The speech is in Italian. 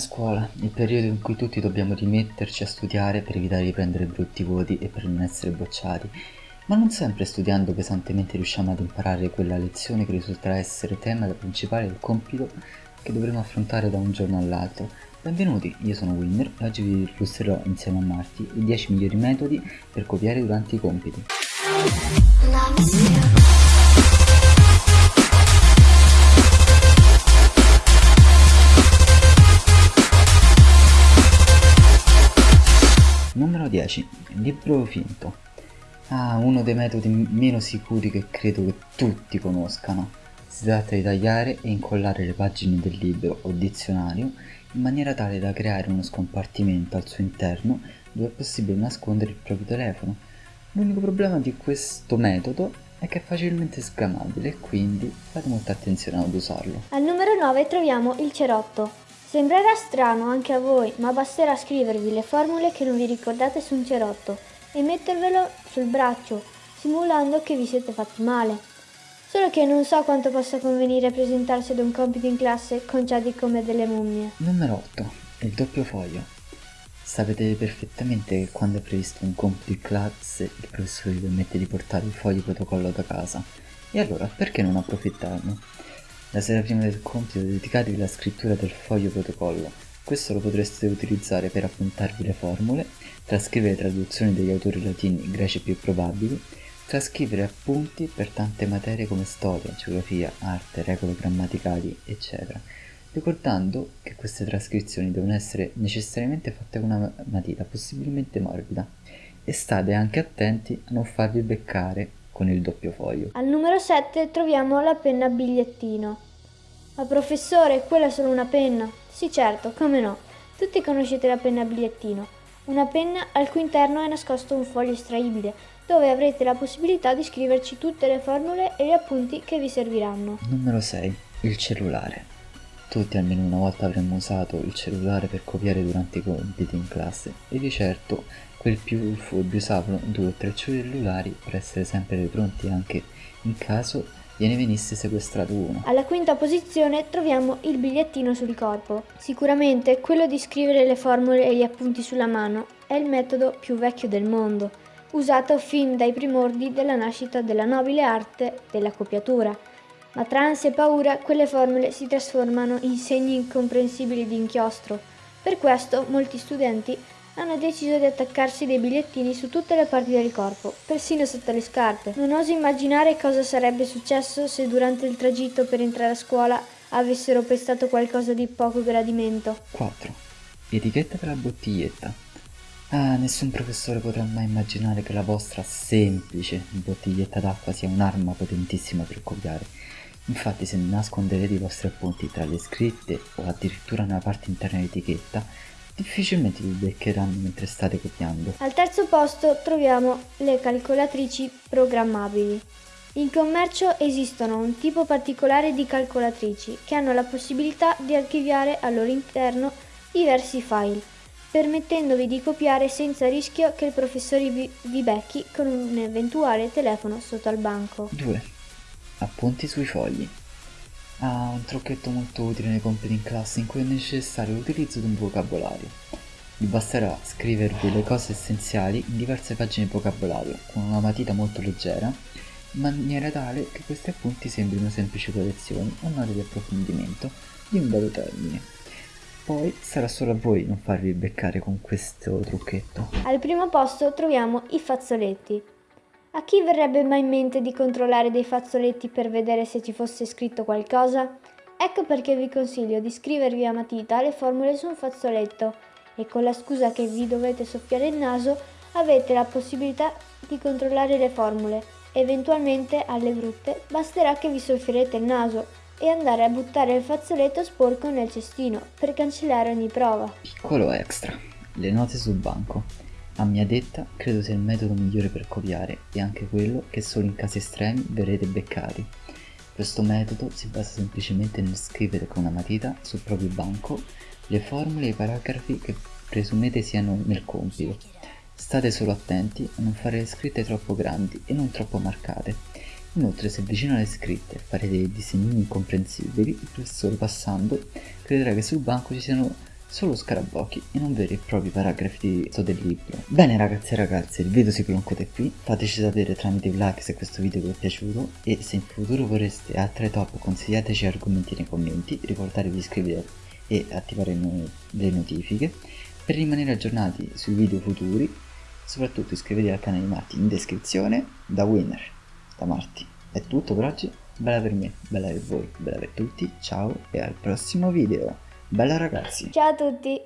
scuola, il periodo in cui tutti dobbiamo rimetterci a studiare per evitare di prendere brutti voti e per non essere bocciati, ma non sempre studiando pesantemente riusciamo ad imparare quella lezione che risulterà essere tema principale del compito che dovremo affrontare da un giorno all'altro. Benvenuti, io sono Winner e oggi vi illustrerò insieme a Marti i 10 migliori metodi per copiare durante i compiti. Numero 10. Libro finto. Ah, uno dei metodi meno sicuri che credo che tutti conoscano. Si tratta di tagliare e incollare le pagine del libro o dizionario in maniera tale da creare uno scompartimento al suo interno dove è possibile nascondere il proprio telefono. L'unico problema di questo metodo è che è facilmente sgamabile quindi fate molta attenzione ad usarlo. Al numero 9 troviamo il cerotto. Sembrerà strano anche a voi, ma basterà scrivervi le formule che non vi ricordate su un cerotto e mettervelo sul braccio, simulando che vi siete fatti male. Solo che non so quanto possa convenire presentarsi ad un compito in classe conciati come delle mummie. Numero 8. Il doppio foglio. Sapete perfettamente che quando è previsto un compito in classe il professore vi permette di portare il foglio protocollo da casa. E allora perché non approfittarne? La sera prima del compito dedicatevi alla scrittura del foglio protocollo. Questo lo potreste utilizzare per appuntarvi le formule, trascrivere traduzioni degli autori latini e greci più probabili, trascrivere appunti per tante materie come storia, geografia, arte, regole grammaticali, eccetera, ricordando che queste trascrizioni devono essere necessariamente fatte con una matita possibilmente morbida e state anche attenti a non farvi beccare con il doppio foglio. Al numero 7 troviamo la penna bigliettino. Ma professore, quella è solo una penna. Sì, certo, come no. Tutti conoscete la penna bigliettino. Una penna al cui interno è nascosto un foglio estraibile, dove avrete la possibilità di scriverci tutte le formule e gli appunti che vi serviranno. Numero 6. Il cellulare. Tutti almeno una volta avremmo usato il cellulare per copiare durante i compiti in classe e di certo quel più furbi usavano due o tre cellulari per essere sempre pronti anche in caso gliene venisse sequestrato uno. Alla quinta posizione troviamo il bigliettino sul corpo. Sicuramente quello di scrivere le formule e gli appunti sulla mano è il metodo più vecchio del mondo, usato fin dai primordi della nascita della nobile arte della copiatura. Ma tra ansia e paura quelle formule si trasformano in segni incomprensibili di inchiostro. Per questo molti studenti hanno deciso di attaccarsi dei bigliettini su tutte le parti del corpo, persino sotto le scarpe. Non oso immaginare cosa sarebbe successo se durante il tragitto per entrare a scuola avessero pestato qualcosa di poco gradimento. 4. Etichetta della bottiglietta. Ah, nessun professore potrà mai immaginare che la vostra semplice bottiglietta d'acqua sia un'arma potentissima per copiare. Infatti se nasconderete i vostri appunti tra le scritte o addirittura nella parte interna dell'etichetta, difficilmente vi beccheranno mentre state copiando. Al terzo posto troviamo le calcolatrici programmabili. In commercio esistono un tipo particolare di calcolatrici che hanno la possibilità di archiviare al loro interno diversi file, permettendovi di copiare senza rischio che il professore vi, becchi con un eventuale telefono sotto al banco. 2. Appunti sui fogli. Ah, un trucchetto molto utile nei compiti in classe in cui è necessario l'utilizzo di un vocabolario. Vi basterà scrivervi le cose essenziali in diverse pagine di vocabolario con una matita molto leggera, in maniera tale che questi appunti sembrino semplici correzioni o note di approfondimento di un dato termine. Poi sarà solo a voi non farvi beccare con questo trucchetto. Al primo posto troviamo i fazzoletti. A chi verrebbe mai in mente di controllare dei fazzoletti per vedere se ci fosse scritto qualcosa? Ecco perché vi consiglio di scrivervi a matita le formule su un fazzoletto e con la scusa che vi dovete soffiare il naso avete la possibilità di controllare le formule. Eventualmente, alle brutte, basterà che vi soffierete il naso e andare a buttare il fazzoletto sporco nel cestino per cancellare ogni prova. Piccolo extra, le note sul banco. A mia detta, credo sia il metodo migliore per copiare e anche quello che solo in casi estremi verrete beccati. Questo metodo si basa semplicemente nel scrivere con una matita sul proprio banco le formule e i paragrafi che presumete siano nel compito. State solo attenti a non fare le scritte troppo grandi e non troppo marcate. Inoltre se vicino alle scritte farete dei disegnini incomprensibili, il professore passando crederà che sul banco ci siano solo scarabocchi e non veri e propri paragrafi del libro. Bene ragazzi e ragazze, il video si conclude qui, fateci sapere tramite i like se questo video vi è piaciuto e se in futuro vorreste altre top consigliateci argomenti nei commenti, ricordatevi di iscrivervi e attivare le notifiche per rimanere aggiornati sui video futuri, soprattutto iscrivetevi al canale di Marti in descrizione, da winner, da Marti. È tutto per oggi, bella per me, bella per voi, bella per tutti, ciao e al prossimo video! Bella ragazzi! Ciao a tutti!